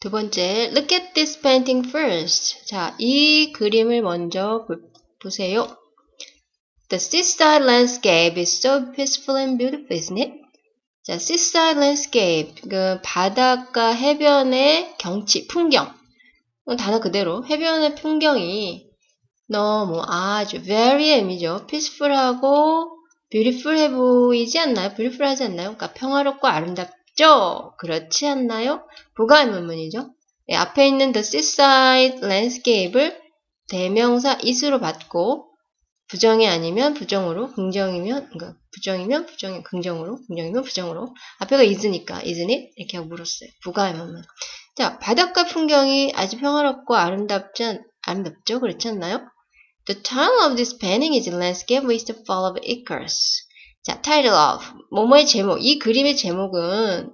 두 번째, look at this painting first. 자, 이 그림을 먼저 보, 보세요. The seaside landscape is so peaceful and beautiful, isn't it? 자, seaside landscape, 그 바닷가 해변의 경치, 풍경. 단어 그대로 해변의 풍경이 너무 아주 very M이죠. peaceful하고 beautiful해 보이지 않나요? beautiful하지 않나요? 그러니까 평화롭고 아름답 죠? 그렇지 않나요? 부가의 문문이죠. 네, 앞에 있는 the seaside landscape을 대명사 is로 받고 부정이 아니면 부정으로, 긍정이면 그러니까 부정이면 부정이 긍정으로, 긍정이면 부정으로. 앞에가 is니까 isn't it? 이렇게 하고 물었어요. 부가의 문문. 자, 바닷가 풍경이 아주 평화롭고 아름답지 아름답죠? 그렇지 않나요? The title of this painting is Landscape with the Fall of Icarus. 자, title of 뭐뭐의 제목. 이 그림의 제목은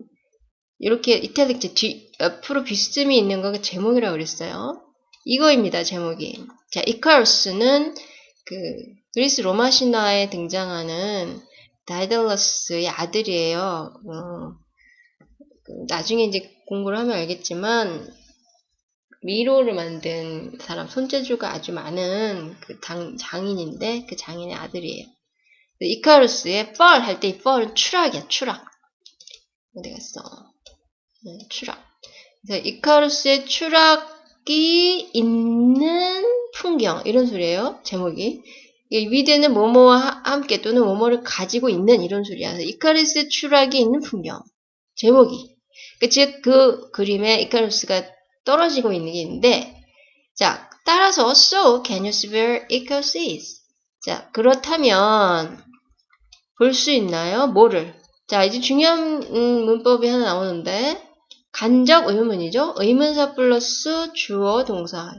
이렇게 이탈릭 뒤 옆으로 비스듬히 있는 거가 제목이라고 그랬어요. 이거입니다. 제목이. 자, 이카루스는 그 그리스 로마 신화에 등장하는 다이달러스의 아들이에요. 어, 그 나중에 이제 공부를 하면 알겠지만 미로를 만든 사람 손재주가 아주 많은 그 장, 장인인데 그 장인의 아들이에요. 이카루스의 fall 할 때 이 fall은 추락이야 추락. 어디 갔어? 네, 추락. 그래서 이카루스의 추락이 있는 풍경 이런 소리예요. 제목이. 위대는 뭐뭐와 함께 또는 뭐뭐를 가지고 있는 이런 소리야. 이카루스의 추락이 있는 풍경. 제목이. 그 즉, 그 그림에 이카루스가 떨어지고 있는 게 있는데, 자, 따라서, so, can you where Icarus? 자, 그렇다면, 볼 수 있나요? 뭐를? 자, 이제 중요한 음, 문법이 하나 나오는데, 간접 의문문이죠? 의문사 플러스 주어 동사.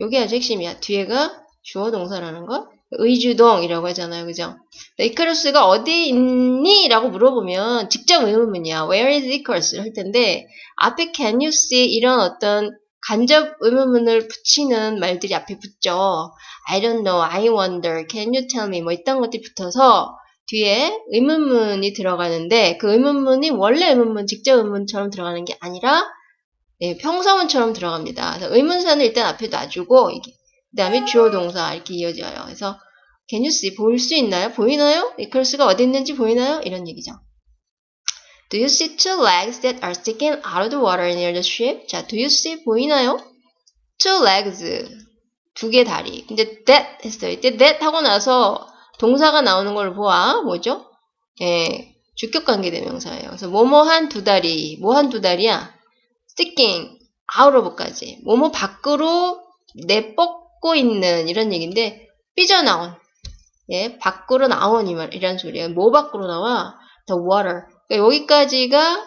요게 아주 핵심이야. 뒤에가 주어 동사라는 거. 의주동이라고 하잖아요. 그죠? 이카루스가 어디 있니? 라고 물어보면 직접 의문문이야. Where is Icarus? 할 텐데 앞에 can you see 이런 어떤 간접 의문문을 붙이는 말들이 앞에 붙죠. I don't know, I wonder, can you tell me 뭐 이딴 것들이 붙어서 뒤에 의문문이 들어가는데 그 의문문이 원래 의문문, 직접 의문처럼 들어가는 게 아니라 네, 평서문처럼 들어갑니다. 그래서 의문사는 일단 앞에 놔주고 그 다음에 주어 동사 이렇게 이어져요. 그래서 can you see 볼 수 있나요? 보이나요? 이컬스가 어디 있는지 보이나요? 이런 얘기죠. Do you see two legs that are sticking out of the water near the ship? 자, do you see 보이나요? Two legs 두 개 다리. 근데 that 했어요. 이때 that 하고 나서 동사가 나오는 걸 보아 뭐죠? 예, 주격 관계 대명사예요. 그래서 뭐뭐한 두 다리, 뭐 한 두 다리야? sticking out of까지. 뭐뭐 밖으로 내뻗고 있는 이런 얘기인데 삐져나온 예, 밖으로 나온 이란 소리예요. 뭐 밖으로 나와? The water. 그러니까 여기까지가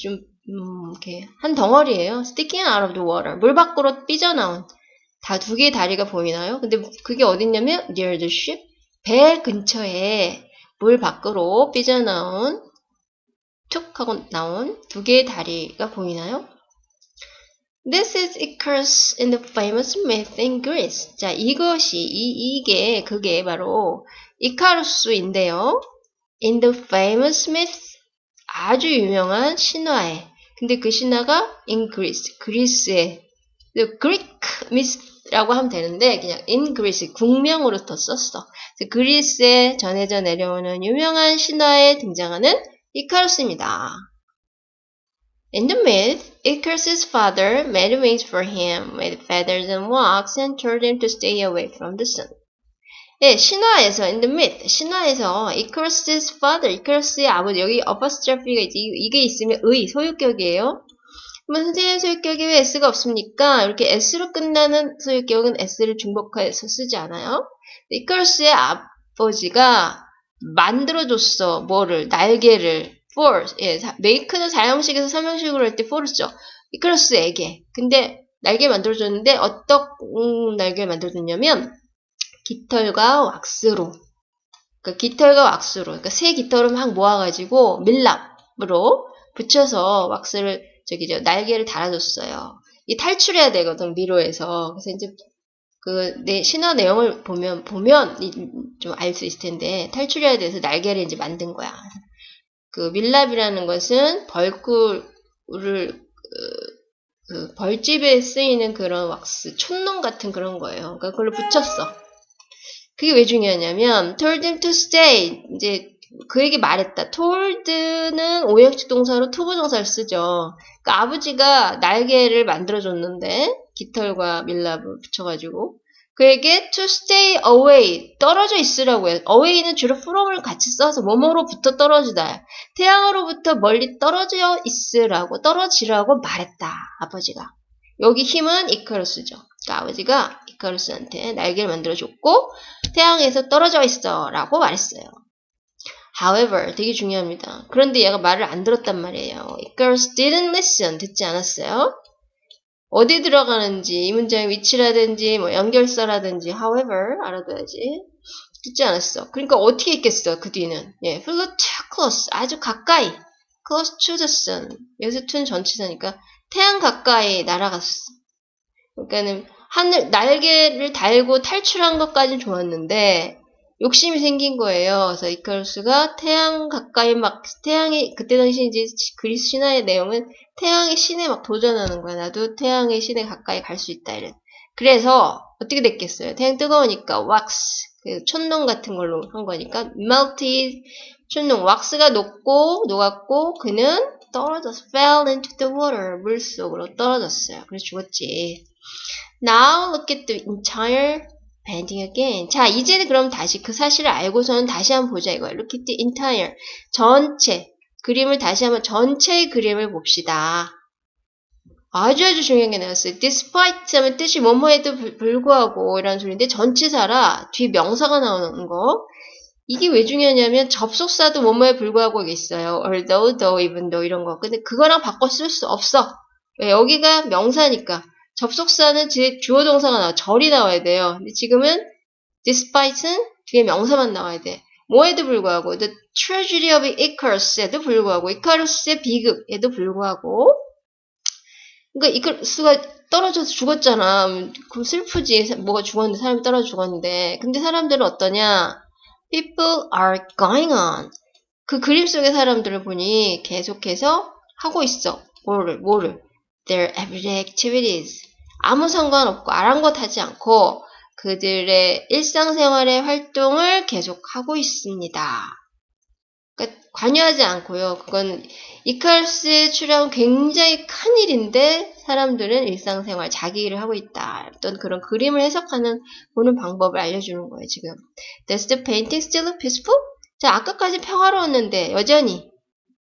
좀 음, 이렇게 한 덩어리예요. Sticking out of the water. 물 밖으로 삐져나온 다 두 개의 다리가 보이나요? 근데 그게 어딨냐면 near the ship. 배 근처에 물 밖으로 삐져나온 툭 하고 나온 두 개의 다리가 보이나요? This is Icarus in the famous myth in Greece. 자, 이것이, 이, 이게, 그게 바로 이카루스인데요. In the famous myth. 아주 유명한 신화에. 근데 그 신화가 in Greece. 그리스에. The Greek myth 라고 하면 되는데, 그냥 in Greece. 국명으로 더 썼어. 그리스에 전해져 내려오는 유명한 신화에 등장하는 이카루스입니다. In the myth, Icarus' father made wings for him with feathers and wax and told him to stay away from the sun. 예, 신화에서, in the myth, 신화에서 Icarus' father, Icarus의 아버지, 여기 apostrophe가 이게 있으면 의, 소유격이에요. 그러면 선생님 소유격에 왜 S가 없습니까? 이렇게 S로 끝나는 소유격은 S를 중복해서 쓰지 않아요. 이카루스의 아버지가 만들어줬어. 뭐를? 날개를. for. 예, make는 사형식에서 삼형식으로 할 때 for를 써. 이카루스에게. 근데 날개 만들어줬는데 어떤 음, 날개를 만들어줬냐면 깃털과 왁스로. 그러니까 깃털과 왁스로. 그러니까 새 깃털을 막 모아가지고 밀랍으로 붙여서 왁스를 저기 저 날개를 달아줬어요. 이 탈출해야 되거든 미로에서. 그래서 이제 그 내 신화 내용을 보면 보면 좀 알 수 있을 텐데 탈출해야 돼서 날개를 이제 만든 거야. 그 밀랍이라는 것은 벌꿀을 그 벌집에 쓰이는 그런 왁스, 촛농 같은 그런 거예요. 그러니까 그걸로 붙였어. 그게 왜 중요하냐면 told him to stay 이제 그에게 말했다. told는 오형식 동사로 투부 동사를 쓰죠. 그러니까 아버지가 날개를 만들어줬는데 깃털과 밀랍을 붙여가지고 그에게 to stay away 떨어져 있으라고 해요. away는 주로 from을 같이 써서 뭐뭐로부터 떨어지다. 태양으로부터 멀리 떨어져 있으라고 떨어지라고 말했다. 아버지가. 여기 힘은 이카루스죠. 그러니까 아버지가 이카루스한테 날개를 만들어줬고 태양에서 떨어져 있어 라고 말했어요. However, 되게 중요합니다. 그런데 얘가 말을 안 들었단 말이에요. Icarus didn't listen. 듣지 않았어요. 어디 들어가는지, 이 문장의 위치라든지, 뭐 연결사라든지, however, 알아둬야지. 듣지 않았어. 그러니까 어떻게 있겠어, 그 뒤는. 예, flew too close. 아주 가까이. close to the sun. 여기서 to는 전치사니까 태양 가까이 날아갔어. 그러니까는 하늘, 날개를 달고 탈출한 것까진 좋았는데, 욕심이 생긴 거예요. 그래서 이카루스가 태양 가까이 막 태양이 그때 당시 이제 그리스 신화의 내용은 태양의 신에 막 도전하는 거야. 나도 태양의 신에 가까이 갈 수 있다 이런. 그래서 어떻게 됐겠어요? 태양 뜨거우니까 왁스 그 촌농 같은 걸로 한 거니까 melted 촌농 왁스가 녹고 녹았고 그는 떨어졌어. fell into the water 물 속으로 떨어졌어요. 그래서 죽었지. Now look at the entire painting again. 자, 이제는 그럼 다시 그 사실을 알고서는 다시 한번 보자 이거예요. Look at the entire. 전체. 그림을 다시 한번 전체의 그림을 봅시다. 아주 아주 중요한 게 나왔어요. despite 하면 뜻이 뭐뭐에도 불구하고 이라는 소리인데 전치사라 뒤 명사가 나오는 거. 이게 왜 중요하냐면 접속사도 뭐뭐에 불구하고 있어요. although, though, even though 이런 거. 근데 그거랑 바꿔 쓸 수 없어. 왜? 여기가 명사니까. 접속사는 주어 동사가 나와 절이 나와야 돼요. 근데 지금은 despite는 뒤에 명사만 나와야 돼. 뭐에도 불구하고 the tragedy of Icarus에도 불구하고 이카루스의 비극에도 불구하고 그러니까 이카루스가 떨어져서 죽었잖아. 그럼 슬프지. 뭐가 죽었는데 사람이 떨어져 죽었는데 근데 사람들은 어떠냐? People are going on. 그 그림 속의 사람들을 보니 계속해서 하고 있어. 뭐를 뭐를 their everyday activities. 아무 상관없고 아랑곳하지 않고 그들의 일상생활의 활동을 계속하고 있습니다. 그러니까 관여하지 않고요. 그건 이칼스의 출연 굉장히 큰 일인데 사람들은 일상생활 자기 일을 하고 있다. 어떤 그런 그림을 해석하는 보는 방법을 알려주는 거예요. 지금. Does the painting still look peaceful? 자 아까까지 평화로웠는데 여전히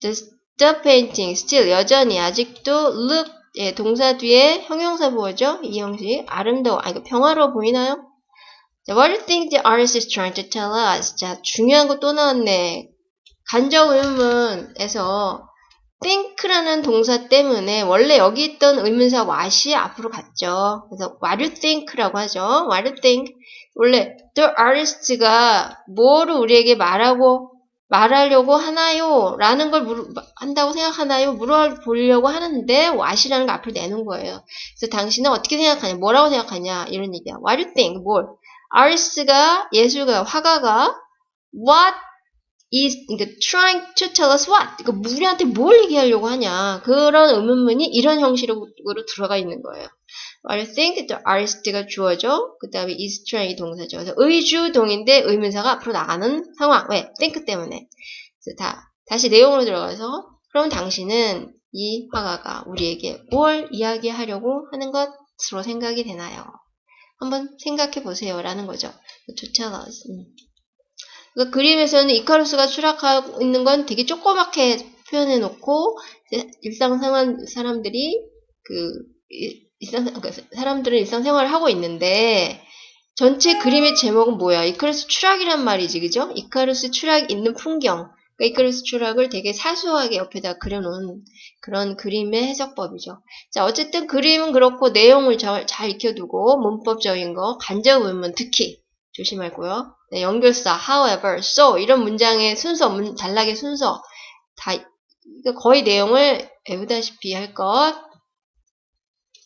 Does the painting still 여전히 아직도 look 예, 동사 뒤에 형용사 보죠? 이 형식. 아름다워. 아, 이거 평화로워 보이나요? 자, what do you think the artist is trying to tell us? 자, 중요한 거 또 나왔네. 간접 의문에서 think라는 동사 때문에 원래 여기 있던 의문사 what이 앞으로 갔죠. 그래서 what do you think라고 하죠. what do you think? 원래 the artist가 뭐를 우리에게 말하고 말하려고 하나요? 라는 걸 물어, 한다고 생각하나요? 물어보려고 하는데 what이라는 걸 앞으로 내는 거예요. 그래서 당신은 어떻게 생각하냐? 뭐라고 생각하냐? 이런 얘기야. What do you think? 뭘? artist가 예술가, 화가가 what is 그러니까 trying to tell us what? 그러니까 우리한테 뭘 얘기하려고 하냐? 그런 의문문이 이런 형식으로 들어가 있는 거예요. You think? the artist가 주어죠. 그 다음에 is trying 동사죠. 그래서 의주동인데 의문사가 앞으로 나가는 상황. 왜? think 때문에. 그래서 다, 다시 내용으로 들어가서 그럼 당신은 이 화가가 우리에게 뭘 이야기하려고 하는 것으로 생각이 되나요? 한번 생각해 보세요. 라는 거죠. to tell us. 음. 그러니까 그림에서는 이카루스가 추락하고 있는 건 되게 조그맣게 표현해 놓고 일상생활 사람들이 그 일상 그러니까 사람들은 일상생활을 하고 있는데 전체 그림의 제목은 뭐야? 이카루스 추락이란 말이지, 그죠? 이카루스 추락 있는 풍경. 그러니까 이카루스 추락을 되게 사소하게 옆에다 그려놓은 그런 그림의 해석법이죠. 자, 어쨌든 그림은 그렇고 내용을 잘, 잘 익혀두고 문법적인 거, 간접 의문 특히 조심하고요. 네, 연결사, however, so 이런 문장의 순서, 문, 단락의 순서 다 거의 내용을 외우다시피 할 것.